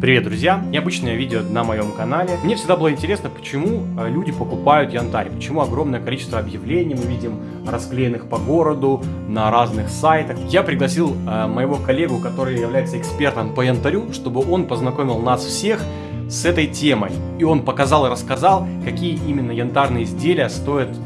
Привет, друзья! Необычное видео на моем канале. Мне всегда было интересно, почему э, люди покупают янтарь, почему огромное количество объявлений мы видим расклеенных по городу, на разных сайтах. Я пригласил э, моего коллегу, который является экспертом по янтарю, чтобы он познакомил нас всех с этой темой. И он показал и рассказал, какие именно янтарные изделия стоят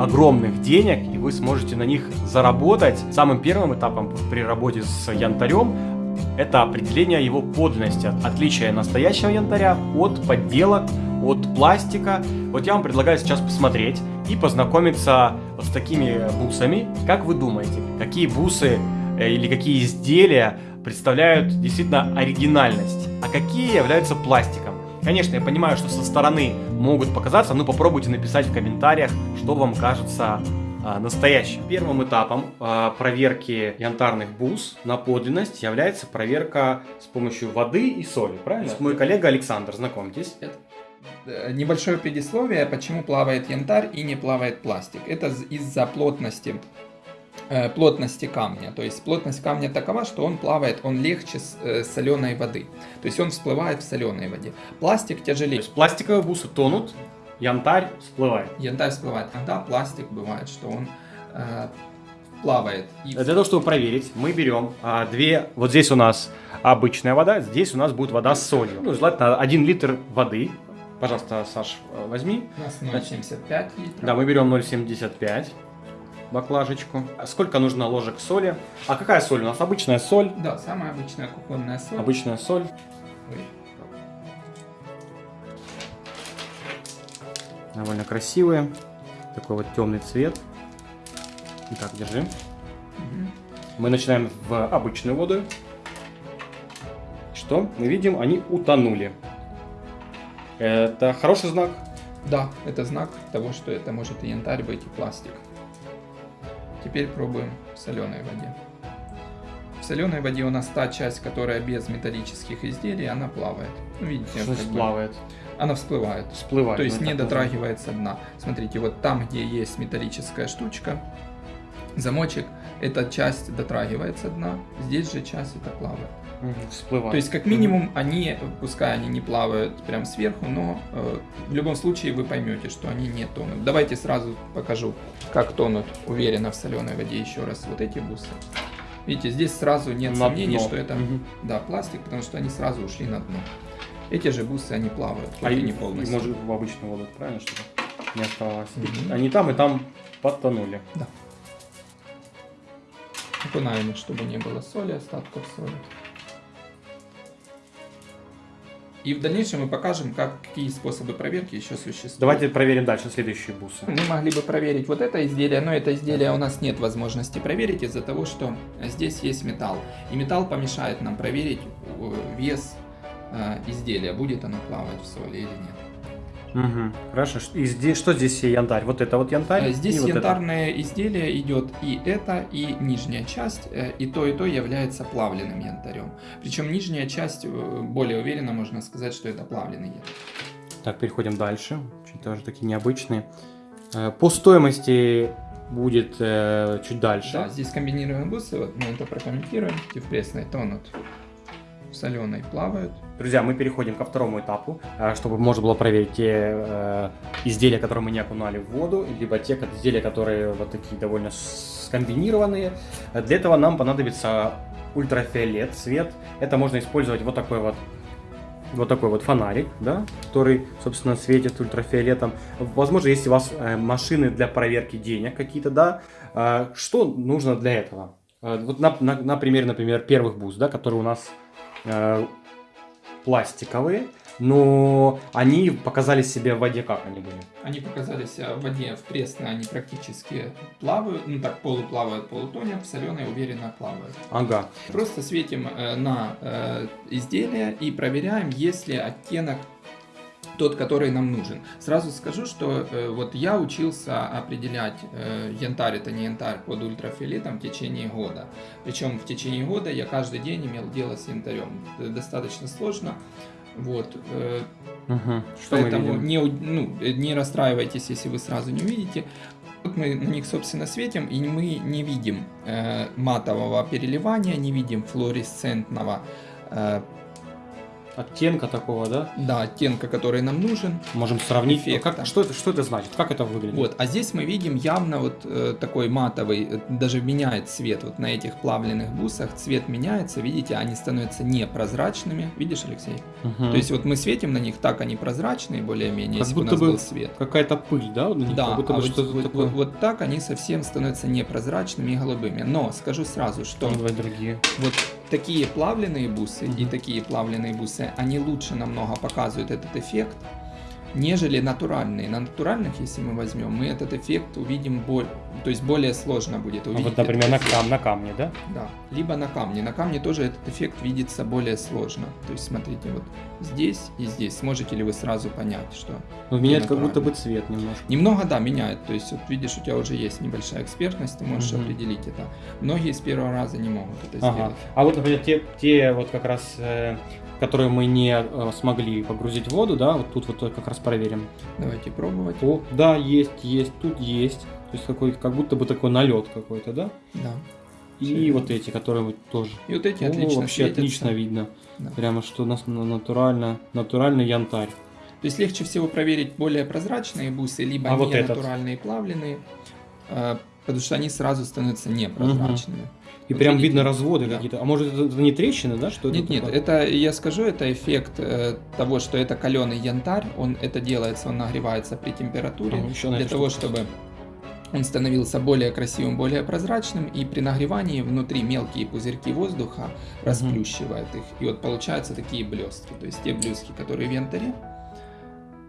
огромных денег, и вы сможете на них заработать. Самым первым этапом при работе с янтарем это определение его подлинности, отличие настоящего янтаря от подделок, от пластика. Вот я вам предлагаю сейчас посмотреть и познакомиться с такими бусами. Как вы думаете, какие бусы э, или какие изделия представляют действительно оригинальность, а какие являются пластиком? Конечно, я понимаю, что со стороны могут показаться, но попробуйте написать в комментариях, что вам кажется настоящим. Первым этапом а, проверки янтарных бус на подлинность является проверка с помощью воды и соли, правильно? Да. Мой коллега Александр, знакомьтесь. Это небольшое предисловие, почему плавает янтарь и не плавает пластик. Это из-за плотности э, плотности камня. То есть плотность камня такова, что он плавает, он легче э, соленой воды. То есть он всплывает в соленой воде. Пластик тяжелее. То есть пластиковые бусы тонут, янтарь всплывает. Янтарь всплывает. Иногда пластик бывает, что он э, плавает. И... Для того, чтобы проверить, мы берем а, две... Вот здесь у нас обычная вода, здесь у нас будет вода с солью. Ну, желательно 1 литр воды. Пожалуйста, Саш, возьми. У нас 0,75 литров. Да, мы берем 0,75 баклажечку. Сколько нужно ложек соли? А какая соль у нас? Обычная соль? Да, самая обычная кухонная соль. Обычная соль. Ой. Довольно красивые. Такой вот темный цвет. Итак, держи. Угу. Мы начинаем в обычную воду. Что? Мы видим, они утонули. Это хороший знак? Да, это знак того, что это может и янтарь быть, и пластик. Теперь пробуем в соленой воде. В соленой воде у нас та часть, которая без металлических изделий, она плавает. Ну, видите, что плавает? она всплывает. Всплывает. То есть не дотрагивается дна. Смотрите, вот там, где есть металлическая штучка, замочек, эта часть дотрагивается дна, здесь же часть это плавает. Всплывает. То есть, как минимум, они, пускай они не плавают прям сверху, но э, в любом случае вы поймете, что они не тонут. Давайте сразу покажу, как тонут уверенно в соленой воде еще раз вот эти бусы. Видите, здесь сразу нет на сомнений, дно. что это угу. да, пластик, потому что они сразу ушли на дно. Эти же бусы, они плавают, а и, не полностью. Может в обычную воду, правильно, что не оставалось? Угу. Они там и там подтонули. Да. Окунаем чтобы не было соли, остатков соли. И в дальнейшем мы покажем, как, какие способы проверки еще существуют. Давайте проверим дальше следующие бусы. Мы могли бы проверить вот это изделие, но это изделие у нас нет возможности проверить из-за того, что здесь есть металл. И металл помешает нам проверить э, вес э, изделия, будет оно плавать в соли или нет. Угу. Хорошо. И здесь что здесь янтарь? Вот это вот янтарь? Э, здесь янтарное вот изделие идет и это, и нижняя часть, э, и то, и то является плавленным янтарем. Причем нижняя часть, э, более уверенно можно сказать, что это плавленый янтарь. Так, переходим дальше. Чуть тоже такие необычные. По стоимости будет э, чуть дальше. Да, здесь комбинированные бусы, вот мы это прокомментируем. Пресной тонут соленой плавают. Друзья, мы переходим ко второму этапу, э, чтобы можно было проверить те э, изделия, которые мы не окунали в воду, либо те изделия, которые вот такие довольно скомбинированные. Для этого нам понадобится ультрафиолет, цвет. Это можно использовать вот такой вот вот такой вот фонарик, да, который, собственно, светит ультрафиолетом. Возможно, если у вас э, машины для проверки денег какие-то, да, что нужно для этого? Вот на, на, на примере, например, первых бус, да, которые у нас э, пластиковые, но они показали себя в воде как они были? Они показали себя в воде в пресной, они практически плавают, ну так полуплавают, полутонят, в соленой уверенно плавают. Ага. Просто светим э, на э, изделие и проверяем, есть ли оттенок тот, который нам нужен. Сразу скажу, что э, вот я учился определять, э, янтарь это не янтарь под ультрафиолетом в течение года. Причем в течение года я каждый день имел дело с янтарем. Это достаточно сложно. Вот. Э, угу. Что Поэтому не, ну, не расстраивайтесь, если вы сразу не увидите. Вот мы на них, собственно, светим, и мы не видим э, матового переливания, не видим флуоресцентного э, оттенка такого, да? Да, оттенка, который нам нужен. Можем сравнить. Эффекта. Как, что, это, что это значит? Как это выглядит? Вот, а здесь мы видим явно вот э, такой матовый, э, даже меняет цвет. Вот на этих плавленных бусах цвет меняется, видите, они становятся непрозрачными. Видишь, Алексей? Мгм. То есть вот мы светим на них, так они прозрачные более-менее, если бы у будто нас бы был свет. какая-то пыль, да? вот на них? Да, Как будто а бы вот, вот- такое. вот- вот так они совсем становятся непрозрачными и голубыми. Но скажу сразу, что давай другие. вот такие плавленые бусы и такие плавленые бусы, они лучше намного показывают этот эффект, нежели натуральные. На натуральных, если мы возьмем, мы этот эффект увидим более, то есть более сложно будет А увидеть. вот, например, на, кам, на камне, да? Да, либо на камне. На камне тоже этот эффект видится более сложно. То есть смотрите, вот здесь и здесь. Сможете ли вы сразу понять, что Ну, меняет как будто бы цвет немножко. Немного, да, меняет. То есть, вот видишь, у тебя уже есть небольшая экспертность, ты можешь Мгм. определить это. Многие с первого раза не могут это Ага. сделать. А вот, например, те, те вот как раз, э, которые мы не э, смогли погрузить в воду, да, вот тут вот как раз проверим. Давайте пробовать. О, да, есть, есть, тут есть. То есть какой как будто бы такой налет какой-то, да? Да. И Всё вот верно. эти, которые вот тоже. И вот эти О, отлично вообще светятся. отлично видно. Да. Прямо что у нас на- натурально, натуральный янтарь. То есть легче всего проверить более прозрачные бусы, либо А не вот этот? натуральные плавленые, э, потому что они сразу становятся непрозрачными. И Вот прям видно разводы Да. какие-то. А может это, не трещины, да? Что Нет, это нет, такое? это я скажу, это эффект э, того, что это каленый янтарь, он это делается, он нагревается при температуре Ага, еще для того, чтобы он становился более красивым, более прозрачным, и при нагревании внутри мелкие пузырьки воздуха расплющивает их, и вот получаются такие блестки, то есть те блестки, которые в янтаре,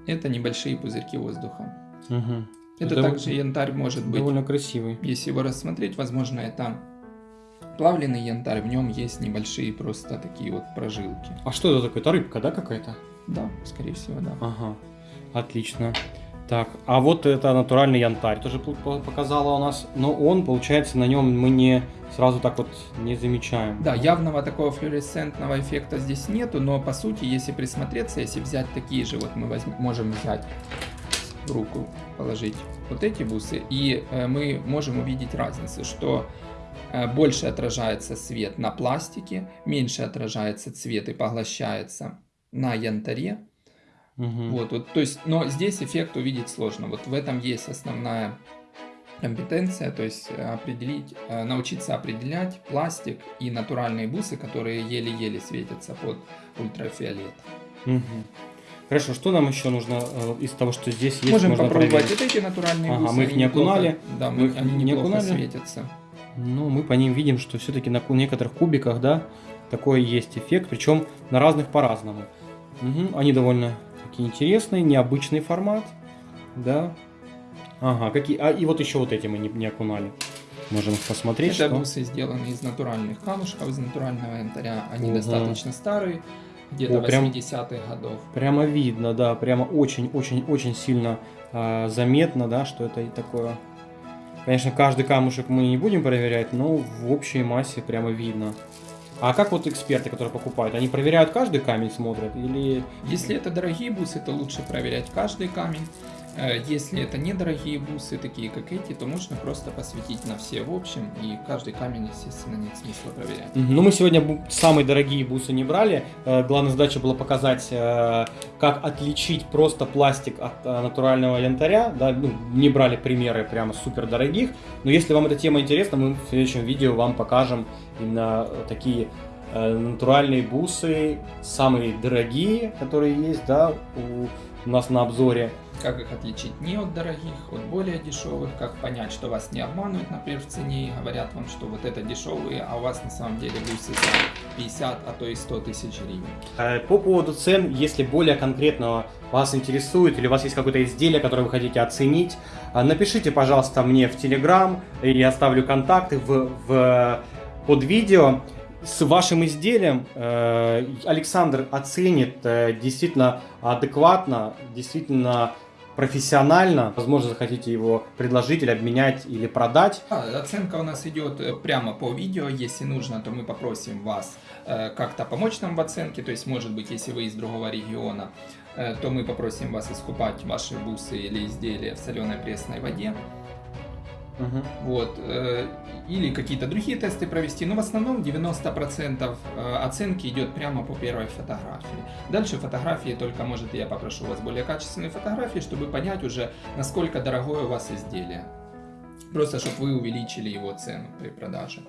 это небольшие пузырьки воздуха. Мгм. Это, Это также янтарь может быть, Довольно красивый. если его рассмотреть, возможно, это плавленый янтарь, в нем есть небольшие просто такие вот прожилки. А что это такое? Это рыбка, да, какая-то? Да, скорее всего, да. Ага, отлично. Так, а вот это натуральный янтарь тоже показала у нас, но он, получается, на нем мы не сразу так вот не замечаем. Да, явного такого флуоресцентного эффекта здесь нету, но по сути, если присмотреться, если взять такие же, вот мы возьм- можем взять в руку, положить вот эти бусы, и э, мы можем увидеть разницу, что больше отражается свет на пластике, меньше отражается цвет и поглощается на янтаре. Мгм. Вот, вот, то есть, но здесь эффект увидеть сложно. Вот в этом есть основная компетенция, то есть э, определить, э, научиться определять пластик и натуральные бусы, которые еле-еле светятся под ультрафиолет. Мгм. Хорошо, что нам еще нужно э, из того, что здесь есть? Можем можно попробовать проверить? вот эти натуральные Ага, бусы. мы их не неплохо- окунали. Да, Мы их они не неплохо окунали. светятся. Ну, мы по ним видим, что все-таки на некоторых кубиках, да, такой есть эффект, причем на разных по-разному. Мгм, Они довольно такие интересные, необычный формат, да. Ага, какие. А и вот еще вот эти мы не, не окунали. Можем посмотреть. Это что- бусы сделаны из натуральных камушков, из натурального янтаря. Они Мгм. достаточно старые, где-то О, прям- 80-х годов. Прямо видно, да, прямо очень-очень-очень сильно а, заметно, да, что это такое. Конечно, каждый камушек мы не будем проверять, но в общей массе прямо видно. А как вот эксперты, которые покупают, они проверяют каждый камень, смотрят или Если это дорогие бусы, то лучше проверять каждый камень. Э, Если это недорогие бусы, такие как эти, то можно просто посветить на все в общем, и каждый камень, естественно, нет смысла проверять. Ну, мы сегодня самые дорогие бусы не брали. Э, Главная задача была показать, э, как отличить просто пластик от натурального янтаря. Да, ну, не брали примеры прямо супер дорогих. Но если вам эта тема интересна, мы в следующем видео вам покажем именно такие натуральные бусы, самые дорогие, которые есть, да, у, у нас на обзоре. Как их отличить не от дорогих, от более дешевых, как понять, что вас не обманывают, например, в цене, говорят вам, что вот это дешевые, а у вас на самом деле бусы за 50, а то и 100 тысяч гривен. Э, По поводу цен, если более конкретно вас интересует или у вас есть какое-то изделие, которое вы хотите оценить, э, напишите, пожалуйста, мне в Телеграм, я оставлю контакты в, в- под видео. С вашим изделием э, Александр оценит э, действительно адекватно, действительно профессионально. Возможно, захотите его предложить или обменять или продать. А, оценка у нас идет э, прямо по видео. Если нужно, то мы попросим вас как-то помочь нам в оценке. То есть, может быть, если вы из другого региона, то мы попросим вас искупать ваши бусы или изделия в соленой пресной воде. Мгм. вот, э, или какие-то другие тесты провести, но в основном 90% э, оценки идет прямо по первой фотографии. Дальше фотографии только, может, я попрошу у вас более качественные фотографии, чтобы понять уже, насколько дорогое у вас изделие. Просто, чтобы вы увеличили его цену при продаже.